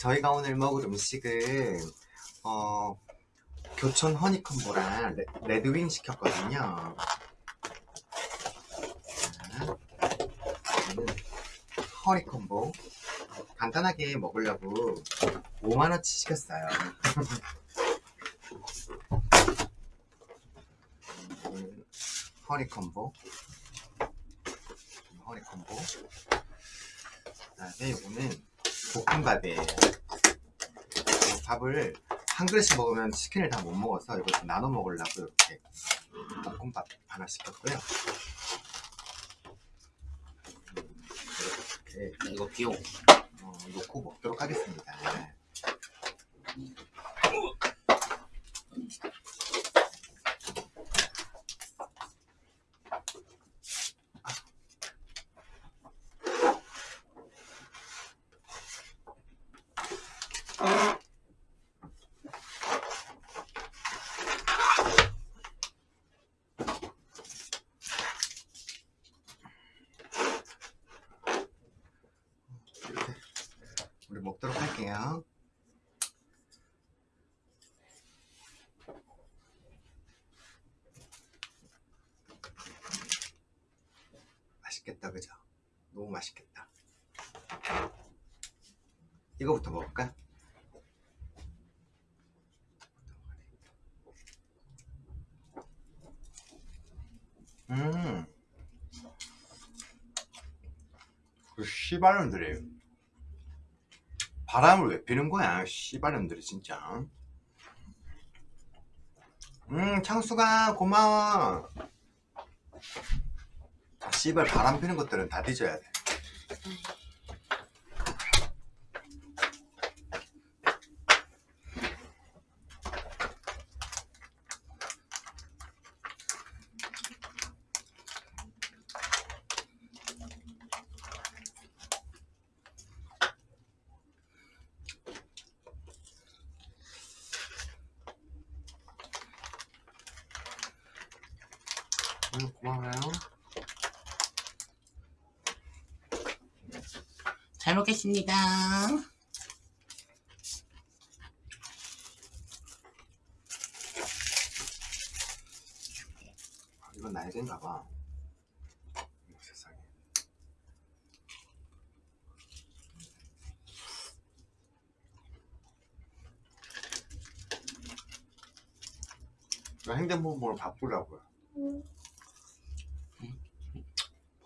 저희가 오늘 먹을 음식은 어, 교촌 허니콤보랑 레, 레드윙 시켰거든요. 허니콤보 간단하게 먹으려고 5만원치 시켰어요. 음, 허니콤보 허니콤보 그 다음에 이거는 볶음밥이에요 밥을 한 그릇씩 먹으면 치킨을 다 못 먹어서 좀 나눠 먹으려고 이렇게 볶음밥 하나 시켰고요. 음, 이렇게 이거 비용 어, 놓고 먹도록 하겠습니다 이렇게 우리 먹도록 할게요. 맛있겠다, 그죠? 너무 맛있겠다. 이거부터 먹을까? 음, 그 씨발놈들이 바람을 왜 피는 거야 씨발놈들이 진짜. 음 창수가 고마워. 씨발 바람 피는 것들은 다 뒤져야 돼 음 고마워요 잘 먹겠습니다. 아, 이건 날개인가 봐. 세상에. 나 핸드폰으로 바꾸려고요.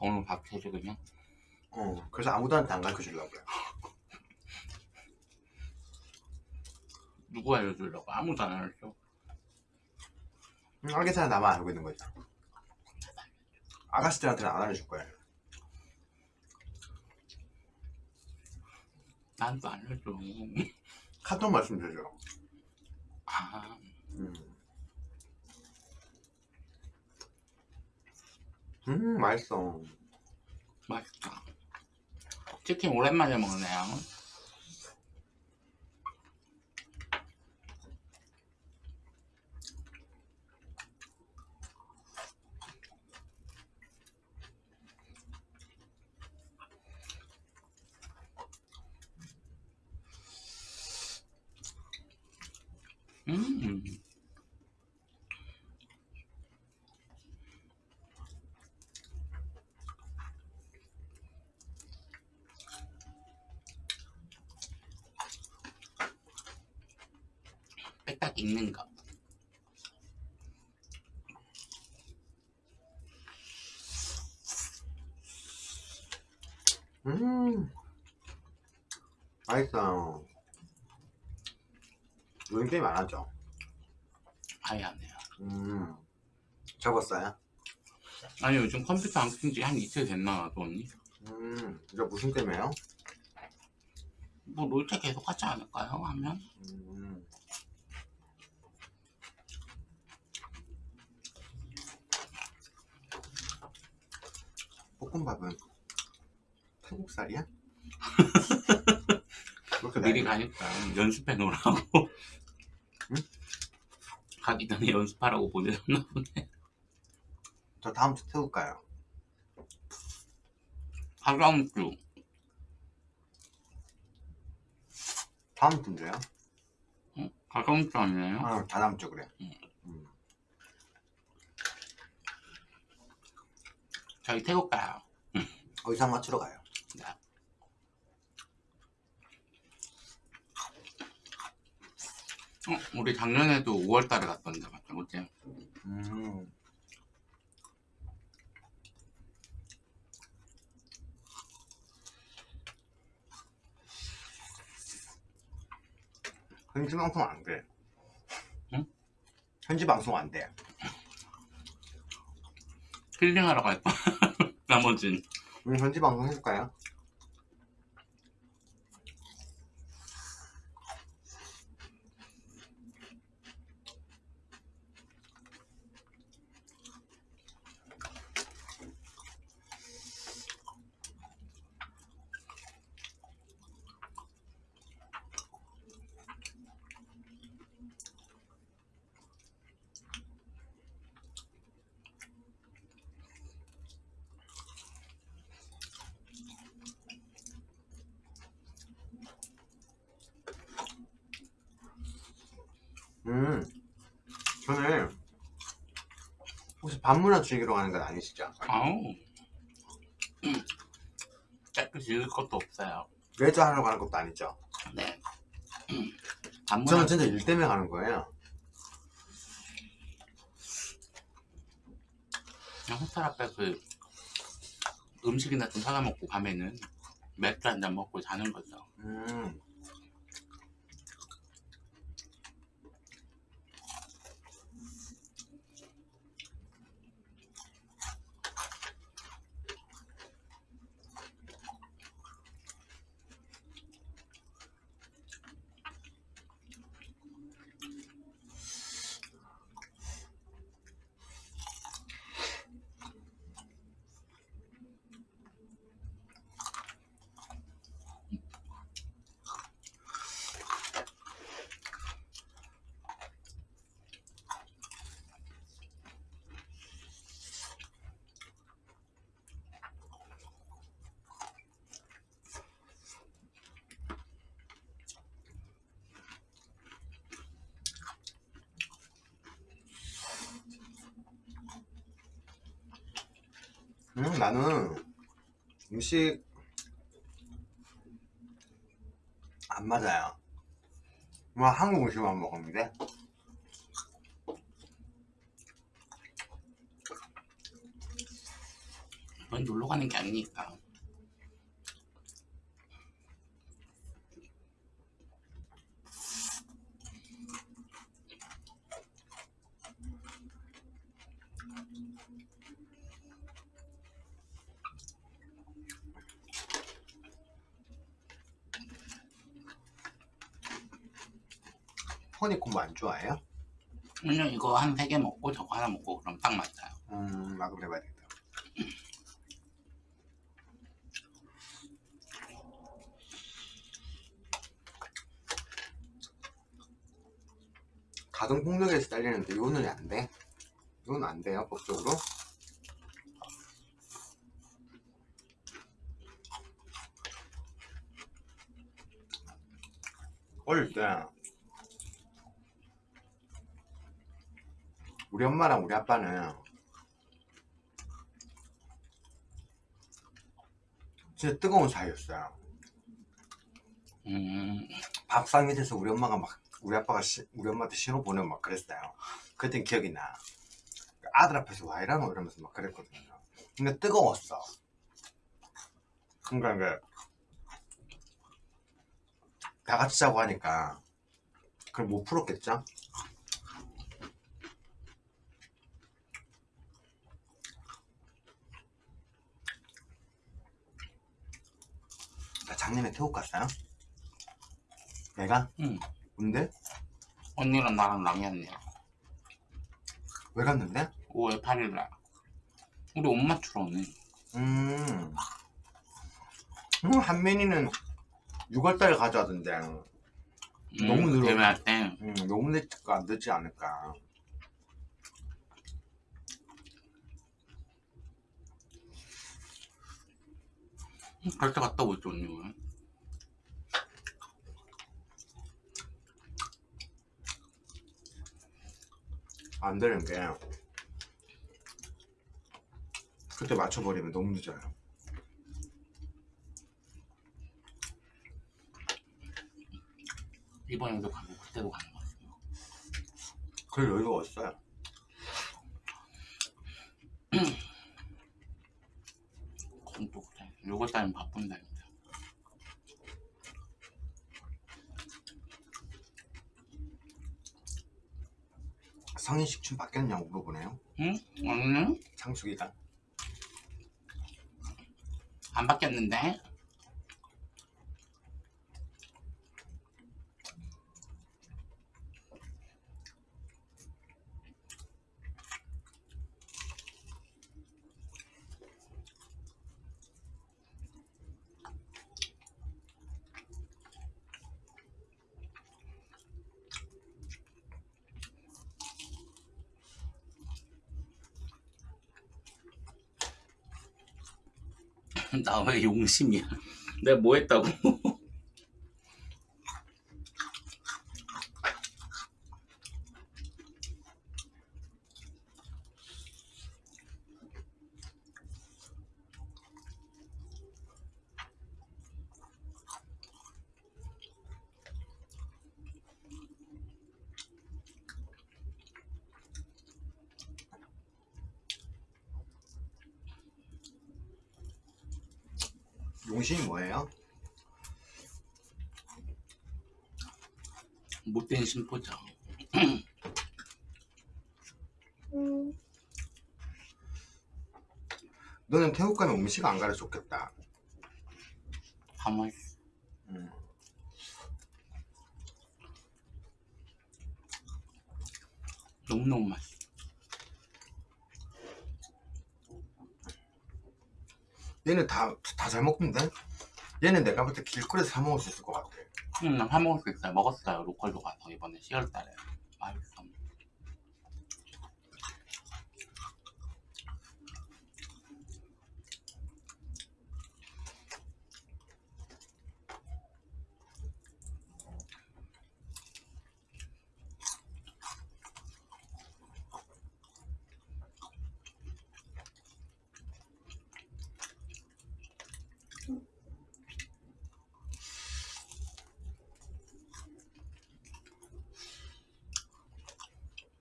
오늘 밥 해줘 그냥 어, 그래서 아무도한테 안 가르쳐 주려고요. 누구 알려주려고 아무도 안 알려줘 음, 알겠잖아, 나만 알고 있는 거죠. 아가씨들한테는 안 알려줄 거예요. 난또 알려줘 카톡 말씀드려요. 아 음. 음, 맛있어. 맛있다 치킨 오랜만에 먹네요 음 거 음, 맛있어. 요즘 게임 안 하죠? 아예 안 해요 음, 접었어요? 아니 요즘 컴퓨터 안킨지한 이틀 됐나 나도 언니 음, 이거 무슨 게임이에요? 뭐 롤체 계속 하지 않을까요 하면 음, 볶음밥은 태국살이야? 그렇게 미리 가니까 연습해 놓으라고 응? 가기 전에 연습하라고 보내줬나 보네 저 다음 주 태국 가요. 다다음 주 다음 주인데요? 응? 가까운 줄 아니에요? 아, 다다음 주 그래. 응. 음. 저희 태국 가요. 의상 맞추러 가요. 네. 어, 우리 작년에도 5월달에 갔던데 맞죠? 그치? 음. 현지 방송 안 돼. 응? 현지 방송 안 돼. 힐링하러 갈 거. 나머진. 우리 현지 방송 해줄까요? 음. 저는 혹시 반문화 즐기러 가는 건 아니시죠? 아우. 짧게 즐길 것도 없어요. 레저 하러 가는 것도 아니죠? 네. 저는 반문화 진짜 일 때문에 가는 거예요. 그냥 호텔 앞에 그 음식이나 좀 사다 먹고 밤에는 맥주 한 잔 먹고 자는 거죠. 음. 음, 나는 음식 안 맞아요. 뭐 한국 음식만 먹었는데 이건 놀러 가는 게 아니니까. 허니콤보 안 좋아해요? 그냥 이거 한 세 개 먹고 저거 하나 먹고 그럼 딱 맞아요. 음, 나도 그래 봐야 겠다 가동 폭력에서 잘리는데 이거는 안 돼. 이건 안 돼요, 법적으로. 어릴 때 우리 엄마랑 우리 아빠는 진짜 뜨거운 사이였어요. 음, 밥상 밑에서 우리 엄마가 막 우리 아빠가 시- 우리 엄마한테 신호 보내고 막 그랬어요. 그땐 기억이 나. 아들 앞에서 와 이러노 이러면서 막 그랬거든요. 근데 뜨거웠어. 그러니까 이게 다 같이 자고 하니까 그걸 못 풀었겠죠? 나 작년에 태국 갔어요? 내가? 응. 근데? 언니랑 나랑 랑이었네요. 왜 갔는데? 5월 8일 날. 우리 옷 맞추러 오네. 음. 음, 한민이는 6월달에 가져가던데. 음, 너무 늘어. 대회할 때. 음, 너무 늦을까, 늦지 않을까. 갈 때 갔다 오죠 언니 왜? 안 되는 게 그때 맞춰버리면 너무 늦어요. 이번에도 가고 그때도 가는 거 같아요. 그럴 여유가 없어요. 요거 따면 바쁜다. 진짜. 성인식 춤 바뀌었냐고 물어보네요. 응? 아니네? 창숙이가. 안 바뀌었는데? 나왜 용심이야? 내가 뭐 했다고? 용신이 뭐예요? 못된 심포죠. 너는 태국 가면 음식 안 가르쳤겠다. 가만 음. 너무너무 맛있어. 얘는 다 다 잘 먹던데? 얘는 내가 볼 때 길거리에서 사 먹을 수 있을 것 같아. 응, 나 사먹을 수 있어요. 먹었어요. 로컬도 가서 이번에 10월 달에. 맛있어.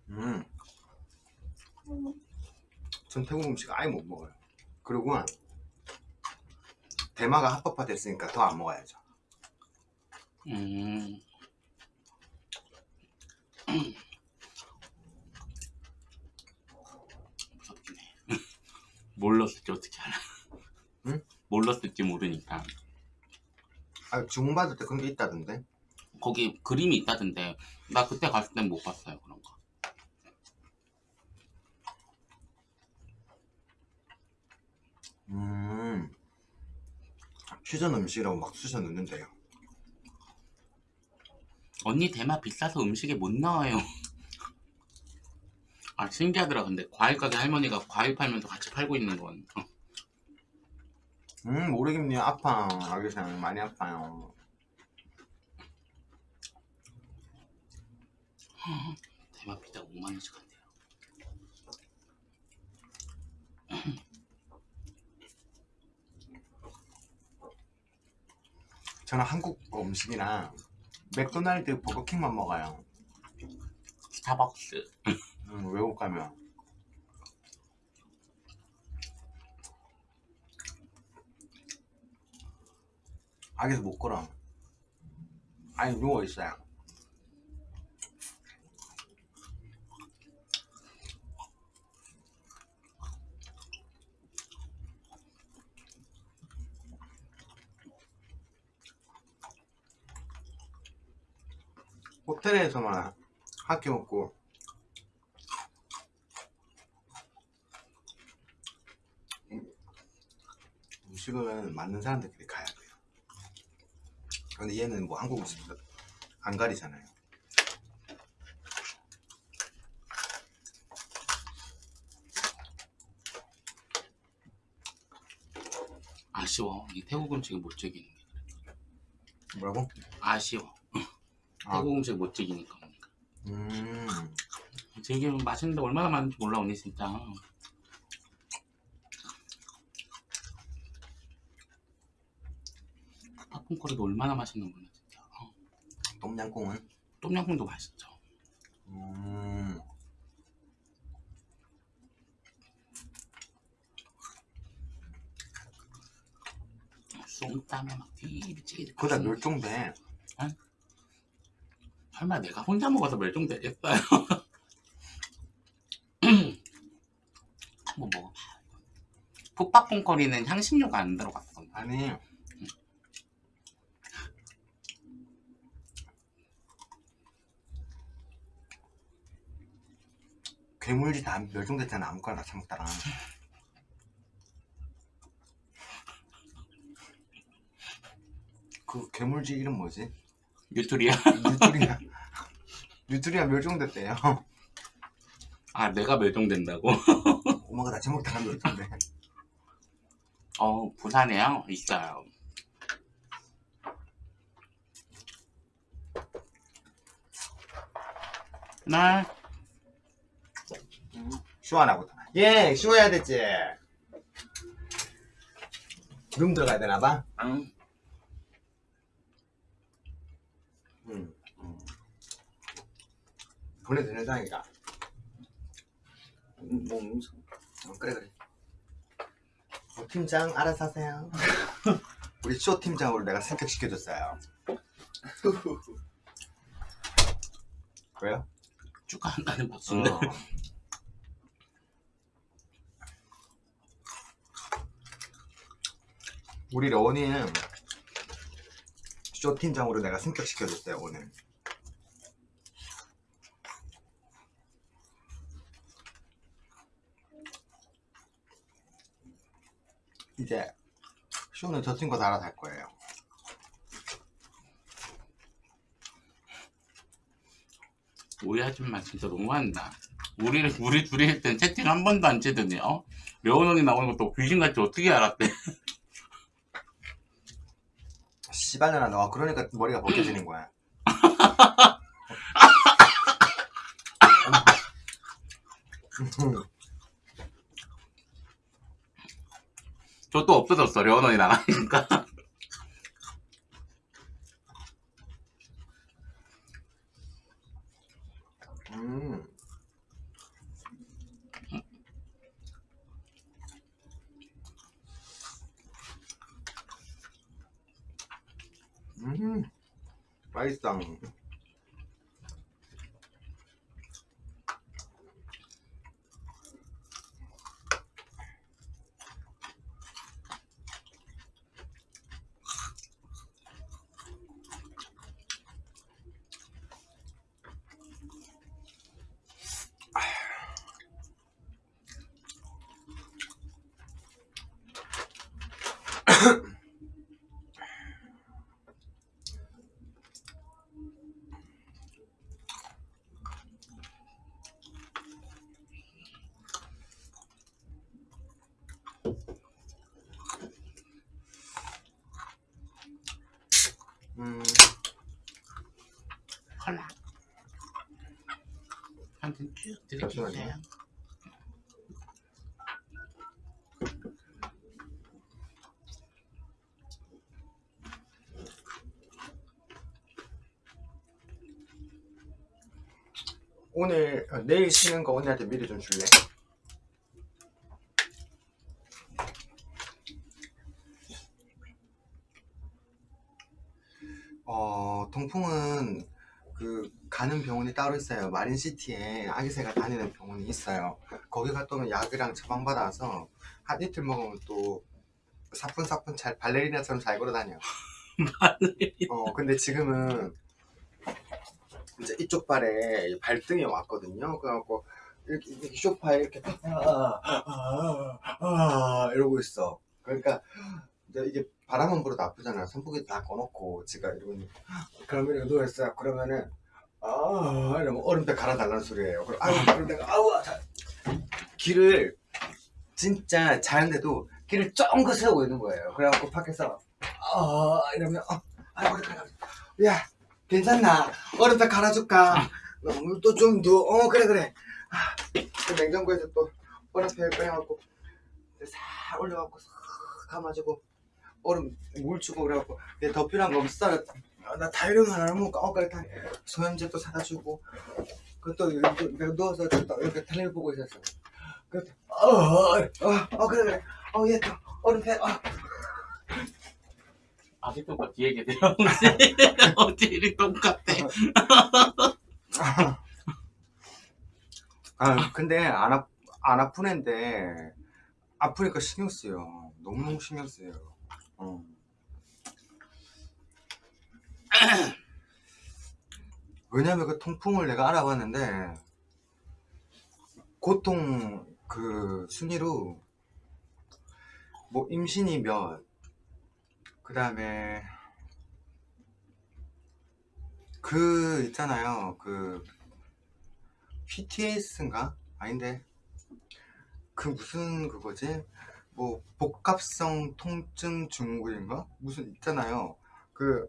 음. 전 태국 음식 아예 못 먹어요. 그리고 대마가 합법화 됐으니까 더 안 먹어야죠. 음. 무섭긴 해. 몰랐을지 어떻게 알아? 응? 몰랐을지 모르니까. 아, 주문받을 때 그런 게 있다던데? 거기 그림이 있다던데. 나 그때 갔을 땐 못 봤어요, 그런 거. 음. 퓨전 음식이라고 막 쑤셔 넣는데요. 언니 대마 비싸서 음식에 못 나와요. 아 신기하더라 근데 과일 가게 할머니가 과일 팔면서 같이 팔고 있는 건 어, 음, 모르겠네요. 아파. 아기상 많이 아파요. 대마 피자 5만 원씩 한대요. 저는 한국 음식이랑 맥도날드 버거킹만 먹어요. 스타벅스 음, 외국 가면. 아기서 못 걸어. 아니, 누워 있어요. 호텔에서만 학교 먹고 음식은 맞는 사람들끼리 가야 돼요. 근데 얘는 뭐 한국 음식 안 가리잖아요. 아쉬워 이 태국 음식을 못 즐기는 게 뭐라고? 아쉬워 아. 음식 못 즐기니까 음, 되게 맛있는데 얼마나 많은지 몰라 언니 진짜. 팝콘거리도 얼마나 맛있는 거냐 진짜. 어, 똠양꿍은? 똠양꿍도 맛있죠. 음. 쏨땀에 막 띠리찌리 그다 멸종돼 설마 내가 혼자 먹어서 멸종되겠어요? 한번 먹어봐 풋팝콘거리는 향신료가 안 들어갔어 아니. 괴물지 다 멸종됐잖아 아무거나 다 처먹다가. 그 괴물지 이름 뭐지? 뉴트리아 뉴트리아 뉴트리아 멸종됐대요 아 내가 멸종된다고? 엄마가 다 처먹다가 멸종돼 어 부산에요? 있어요 나 시원하고 예 쉬어야 되지 룸 들어가야 되나봐 응. 응. 응. 보내도 된다니까 뭐 어, 그래 그래. 어, 팀장 알아서 하세요. 우리 쇼 팀장으로 내가 승격시켜줬어요. 왜요? 축하한다는 박수인데. 어. 우리 러원이는 쇼 팀장으로 내가 승격시켜줬어요 오늘 이제 쇼는 저 친구가 알아서 할 거예요. 우리 아줌마 진짜 너무한다. 우리를 우리 둘이 할 땐 채팅 한 번도 안 치더니 어? 려운 언니 나오는 것도 귀신같이 어떻게 알았대? 씨발년아 너가 그러니까 머리가 벗겨지는 거야 저 또 없어졌어 언니 나가니까 음. 음. 맛있어. 잠시만요. 오늘 어, 내일 쉬는 거 언니한테 미리 좀 줄래? 어 동풍은 그 가는 병원이 따로 있어요. 마린시티에 아기새가 다니는 병원이 있어요. 거기 갔다 오면 약이랑 처방받아서 한 이틀 먹으면 또 사뿐사뿐 잘 발레리나처럼 잘 걸어다녀 어 근데 지금은 이제 이쪽 발에 발등이 왔거든요. 그래갖고 이렇게, 이렇게 쇼파에 이렇게 아, 아, 아, 이러고 있어. 그러니까 이제 이게 바람은 불어도 아프잖아요 선풍기 다 꺼놓고 제가 이러고 그러면 이거 누워있어요 그러면은 아 이러면 얼음배 갈아달라는 소리예요. 그럼 아유 그럼 내가 아우 자, 길을 진짜 자는데도 길을 쫑긋 세우고 있는 거예요. 그래갖고 밖에서 아 이러면 어, 아이고 그래 야 괜찮나? 얼음배 갈아줄까? 또좀더어 그래 그래. 그 냉장고에서 또 얼음팩 꺼내갖고 싹 올려갖고 싹 감아주고 얼음 물 주고 그래갖고 얘더 필요한 거 없어? 아, 나 다이런 하나 못 까먹고 다 소염제 또 사다 주고 그것도 이렇게 내가 누워서 또 이렇게 텔레비 보고 있었어 그 어어어 어, 그래 그래 어얘또 얼음팩 어. 아직도 그 뒤에 계세요 혹시? 어디 똑같아 아 근데 안, 아, 안 아픈 애인데 아프니까 신경 쓰여 너무너무 신경 쓰여 어. 왜냐면 그 통풍을 내가 알아봤는데 고통 그 순위로 뭐 임신이 몇 그 다음에 그 있잖아요 그 PTS인가? 아닌데 그 무슨 그거지? 뭐 복합성 통증 증후군인가? 무슨 있잖아요. 그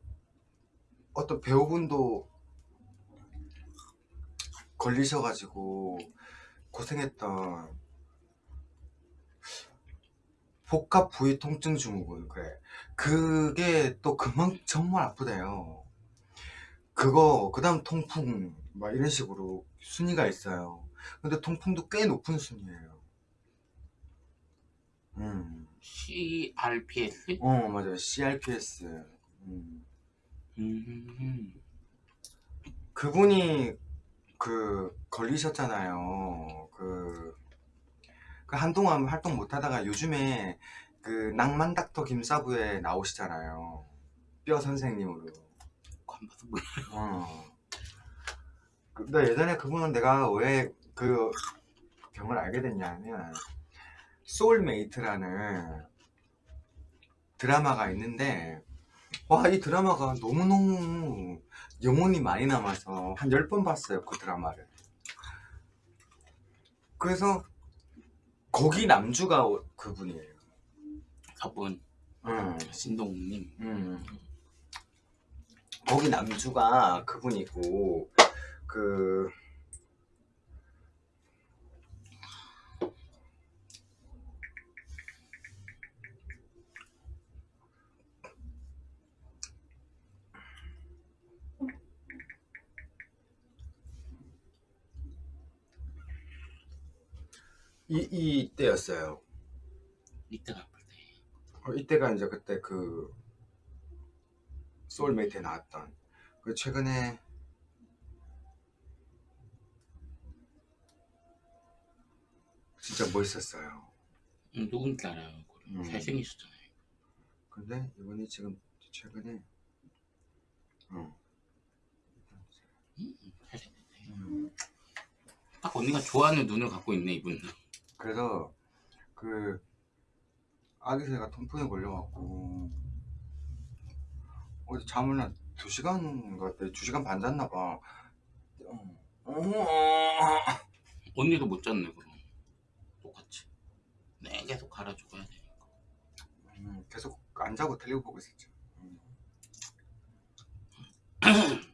어떤 배우분도 걸리셔가지고 고생했던 복합 부위 통증 증후군 그래. 그게 또 그만 정말 아프대요. 그거 그 다음 통풍 막 이런 식으로 순위가 있어요. 근데 통풍도 꽤 높은 순위예요 음. CRPS? 어 맞아요 CRPS 음. 음. 그분이 그 걸리셨잖아요. 그, 그 한동안 활동 못 하다가 요즘에 그 낭만 닥터 김사부에 나오시잖아요. 뼈 선생님으로. 안 봐서 몰라 어. 근데 예전에 그분은 내가 왜 그 병을 알게 됐냐면 소울메이트라는 드라마가 있는데 와 이 드라마가 너무너무 여운이 많이 남아서 한 10번 봤어요 그 드라마를. 그래서 거기 남주가 그분이에요. 저분. 음, 신동욱님. 음. 거기 남주가 그분이고 그 이, 이때였어요. 이때가 아플 때 어, 이때가 이제 그때 그 소울메이트에 나왔던 그 최근에 진짜 멋있었어요. 음, 누군지 알아요. 음. 잘생기셨잖아요 근데 이번에 지금 최근에 어, 음, 잘생겼네 음, 딱 언니가 좋아하는 눈을 갖고 있네 이분 그래서 그 아기 새가 통풍에 걸려갖고 어제 잠을 한 2시간 같아 2시간 반 잤나 봐. 언니도 못 잤네 그럼 똑같이 네 계속 갈아주고 해야 되니까 음, 계속 안 자고 텔레비 보고 있었죠. 음.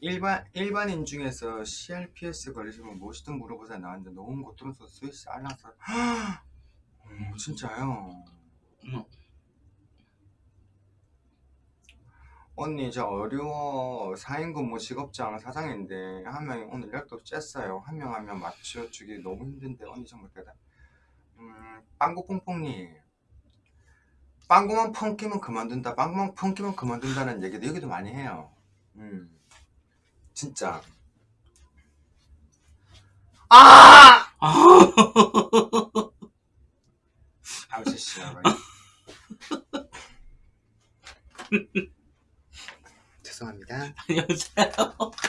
일반 일반인 중에서 CRPS 걸리시면 무엇이든 물어보자 나왔는데 너무 고통스러워 스위스 알라서. 어, 진짜요. 음. 언니 저 어려워. 4인 근무 직업장 사장인데 한 명이 오늘 연락도 쬐어요. 한 명 한 명 맞춰주기 너무 힘든데 언니 정말 대단. 음 빵구뽕뽕님 빵구만 펑키면 그만둔다. 빵구만 펑키면 그만둔다는 얘기도 여기도 많이 해요. 음 진짜. 아! 아저씨 씨 죄송합니다. 여보세요.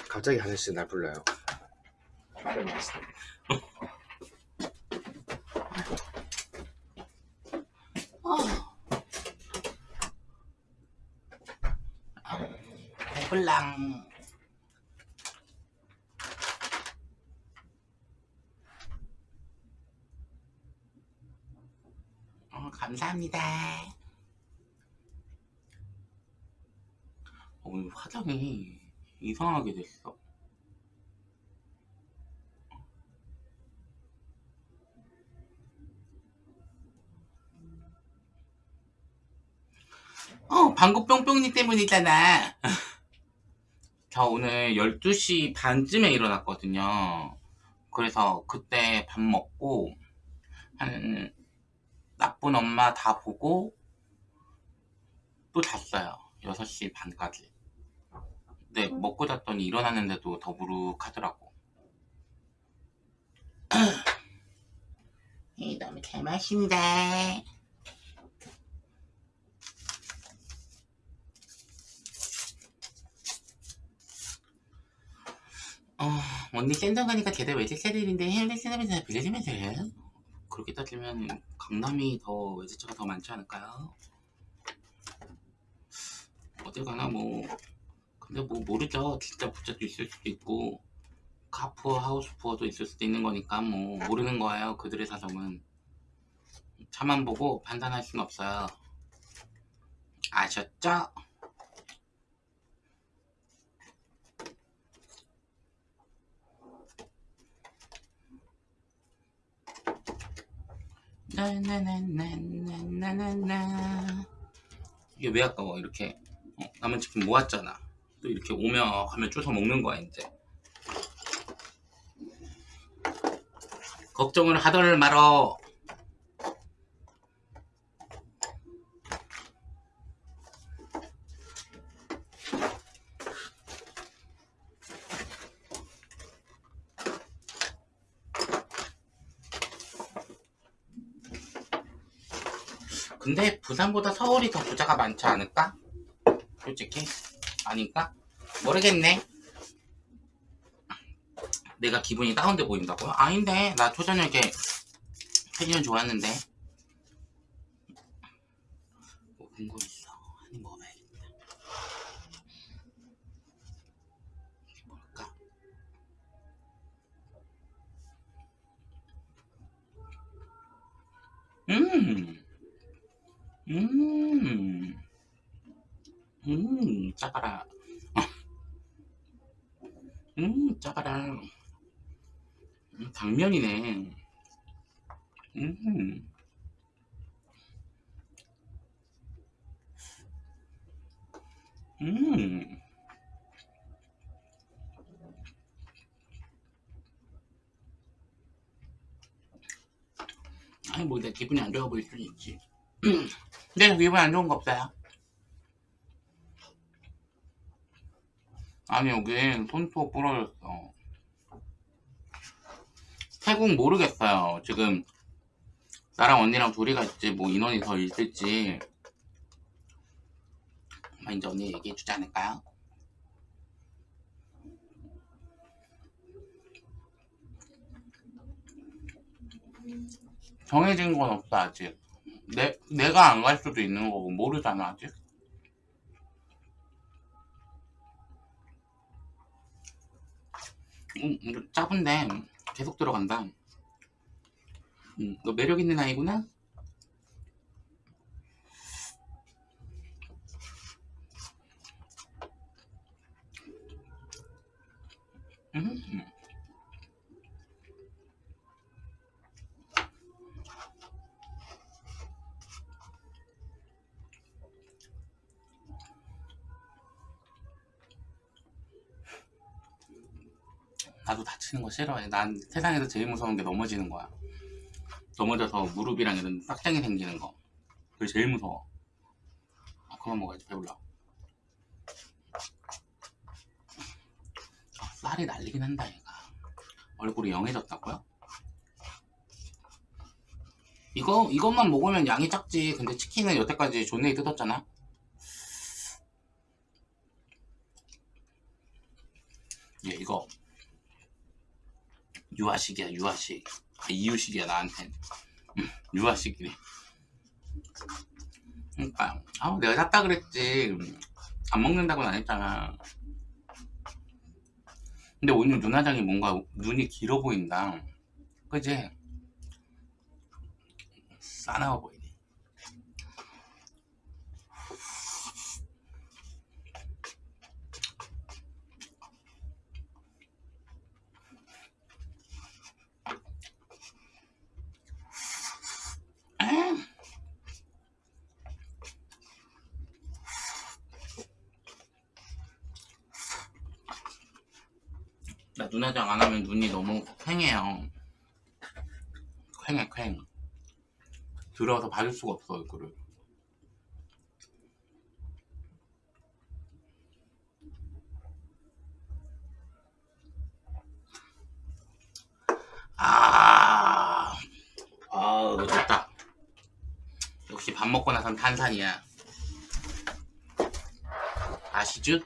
갑자기 하늘 씨 날 불러요. 배불랑 감사합니다. 어, 오늘 화장이 이상하게 됐어. 어, 방구 뿅뿅이 때문이잖아. 저 오늘 12시 반쯤에 일어났거든요. 그래서 그때 밥 먹고 한 나쁜 엄마 다 보고, 또 잤어요. 6시 반까지. 근데 먹고 잤더니 일어났는데도 더부룩하더라고. 이 너무 잘 마신다. 어, 언니 센터 가니까 제대로 외제차 들인데 해외 세나면서 빌려주면 돼. 그렇게 따지면 강남이 더 외제차가 더 많지 않을까요? 어딜 가나 뭐 근데 뭐 모르죠. 진짜 부자도 있을 수도 있고 카푸어 하우스푸어도 있을 수도 있는 거니까 뭐 모르는 거예요. 그들의 사정은 차만 보고 판단할 수는 없어요. 아셨죠? 나나나나나나나 이게 왜 아까워 이렇게 어, 남은 치킨 모았잖아. 또 이렇게 오며 하면 쭈서 먹는 거야 이제. 걱정을 하덜 말어 근데 부산보다 서울이 더 부자가 많지 않을까? 솔직히 아닌가? 모르겠네 내가 기분이 다운돼 보인다고요? 아닌데 나 초저녁에 패션 좋았는데 먹은 거 있어 한입 먹어봐야겠다 뭘까? 음 음, 음, 짜가라. 음, 짜가라. 음, 당면이네. 음, 음. 아니, 뭐, 내 기분이 안 좋아 보일 수는 있지. 근데 기분 안 좋은 거 없어요. 아니 여기 손톱 부러졌어. 태국 모르겠어요. 지금 나랑 언니랑 둘이 갈지 뭐 인원이 더 있을지 아마 이제 언니 얘기해 주지 않을까요? 정해진 건 없어 아직. 내, 내가 안 갈 수도 있는 거고 모르잖아 아직. 음, 이거 짜은데 계속 들어간다. 음, 너 매력 있는 아이구나? 음. 나도 다치는 거 싫어해. 난 세상에서 제일 무서운 게 넘어지는 거야. 넘어져서 무릎이랑 이런 싹장이 생기는 거. 그게 제일 무서워. 아, 그만 먹어야지. 배불러. 아, 쌀이 날리긴 한다, 얘가. 얼굴이 영해졌다고요? 이거, 이것만 먹으면 양이 작지. 근데 치킨은 여태까지 존내이 뜯었잖아? 얘, 이거. 유아식이야 유아식. 아, 이유식이야 나한텐 음, 유아식이래 그러니까 아 내가 샀다 그랬지. 음, 안 먹는다고는 안 했잖아. 근데 오늘 눈화장이 뭔가 눈이 길어 보인다. 그지? 싸나워 보이 눈 화장 안 하면 눈이 너무 퀭해요. 퀭해 퀭. 들어서 봐줄 수가 없어 얼굴을. 아, 아, 됐다. 역시 밥 먹고 나선 탄산이야. 아시죠?